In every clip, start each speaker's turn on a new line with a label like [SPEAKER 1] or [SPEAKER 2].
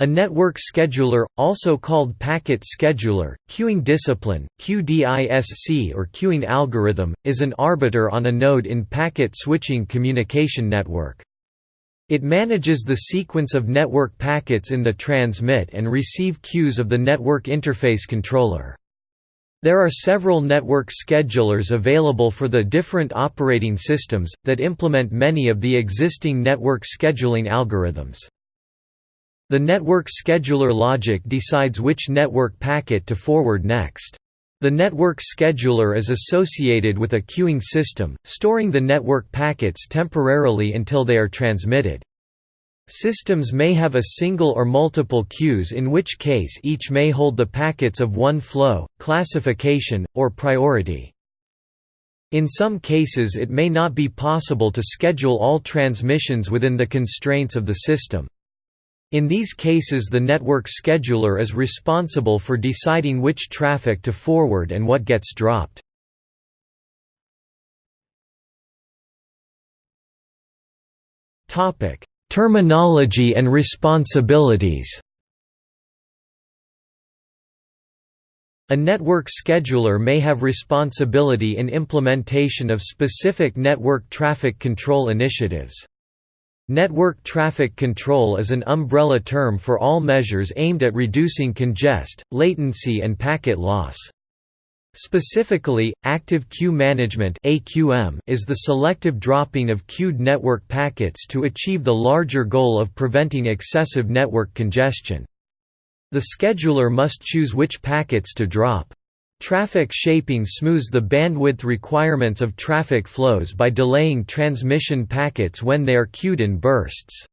[SPEAKER 1] A network scheduler, also called packet scheduler, queuing discipline, QDISC or queuing algorithm, is an arbiter on a node in packet switching communication network. It manages the sequence of network packets in the transmit and receive queues of the network interface controller. There are several network schedulers available for the different operating systems, that implement many of the existing network scheduling algorithms. The network scheduler logic decides which network packet to forward next. The network scheduler is associated with a queuing system, storing the network packets temporarily until they are transmitted. Systems may have a single or multiple queues in which case each may hold the packets of one flow, classification, or priority. In some cases it may not be possible to schedule all transmissions within the constraints of the system. In these cases the network scheduler is responsible for deciding which traffic to forward and what gets dropped. Terminology and responsibilities A network scheduler may have responsibility in implementation of specific network traffic control initiatives. Network traffic control is an umbrella term for all measures aimed at reducing congest, latency and packet loss. Specifically, active queue management is the selective dropping of queued network packets to achieve the larger goal of preventing excessive network congestion. The scheduler must choose which packets to drop. Traffic shaping smooths the bandwidth requirements of traffic flows by delaying transmission packets when they are queued in bursts.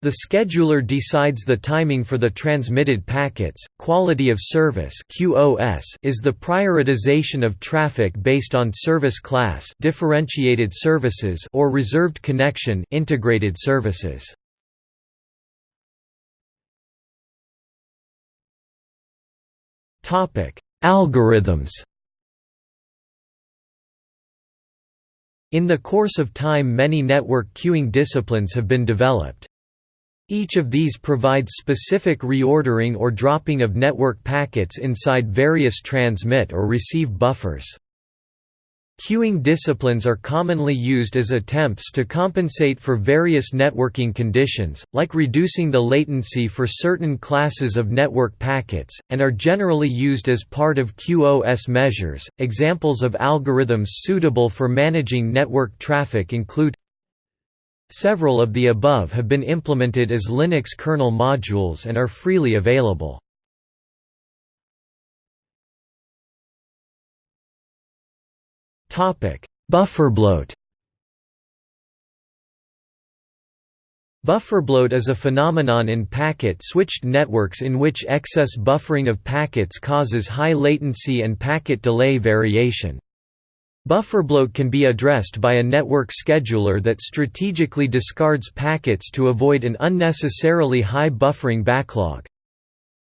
[SPEAKER 1] The scheduler decides the timing for the transmitted packets. Quality of service (QoS) is the prioritization of traffic based on service class, differentiated services, or reserved connection, integrated services. Topic: Algorithms In the course of time many network queuing disciplines have been developed. Each of these provides specific reordering or dropping of network packets inside various transmit or receive buffers. Queuing disciplines are commonly used as attempts to compensate for various networking conditions, like reducing the latency for certain classes of network packets, and are generally used as part of QoS measures. Examples of algorithms suitable for managing network traffic include Several of the above have been implemented as Linux kernel modules and are freely available. Bufferbloat Bufferbloat is a phenomenon in packet-switched networks in which excess buffering of packets causes high latency and packet delay variation. Buffer bloat can be addressed by a network scheduler that strategically discards packets to avoid an unnecessarily high buffering backlog.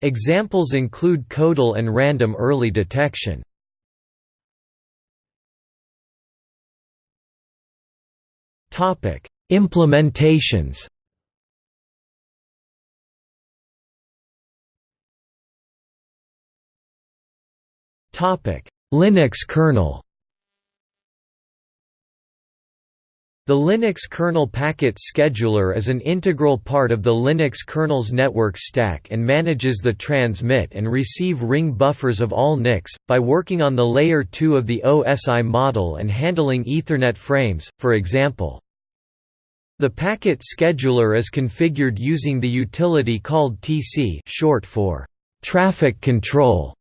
[SPEAKER 1] Examples include CODEL and random early detection. Implementations. Topic: Linux kernel. The Linux kernel packet scheduler is an integral part of the Linux kernel's network stack and manages the transmit and receive ring buffers of all NICs, by working on the layer 2 of the OSI model and handling Ethernet frames, for example. The packet scheduler is configured using the utility called TC short for traffic control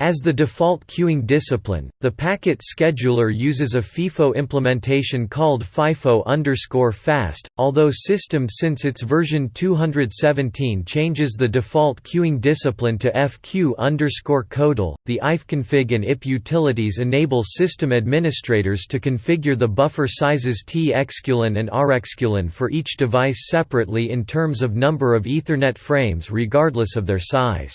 [SPEAKER 1] as the default queuing discipline, the packet scheduler uses a FIFO implementation called FIFO_FAST, although systemd since its version 217 changes the default queuing discipline to FQ_CODEL. The ifconfig and IP utilities enable system administrators to configure the buffer sizes txqueuelen and rxqueuelen for each device separately in terms of number of Ethernet frames regardless of their size.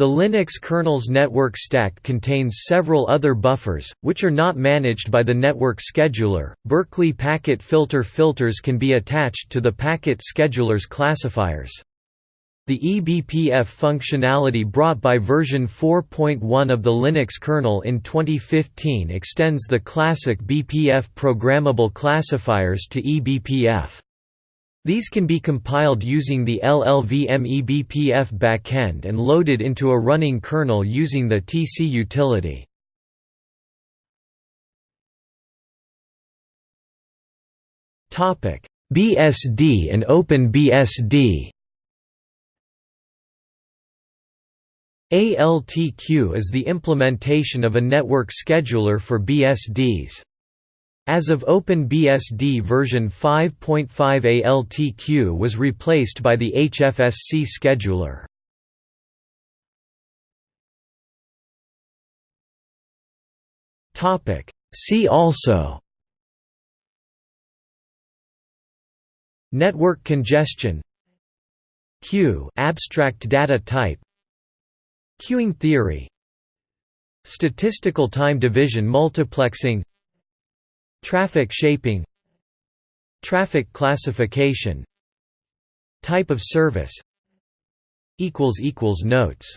[SPEAKER 1] The Linux kernel's network stack contains several other buffers, which are not managed by the network scheduler. Berkeley packet filter filters can be attached to the packet scheduler's classifiers. The eBPF functionality brought by version 4.1 of the Linux kernel in 2015 extends the classic BPF programmable classifiers to eBPF. These can be compiled using the LLVM eBPF backend and loaded into a running kernel using the TC utility. BSD and OpenBSD ALTQ is the implementation of a network scheduler for BSDs. As of OpenBSD version 5.5 ALTQ was replaced by the HFSC scheduler. See also Network congestion Queue abstract data type Queuing theory Statistical time division multiplexing Traffic shaping Traffic classification Type of service Notes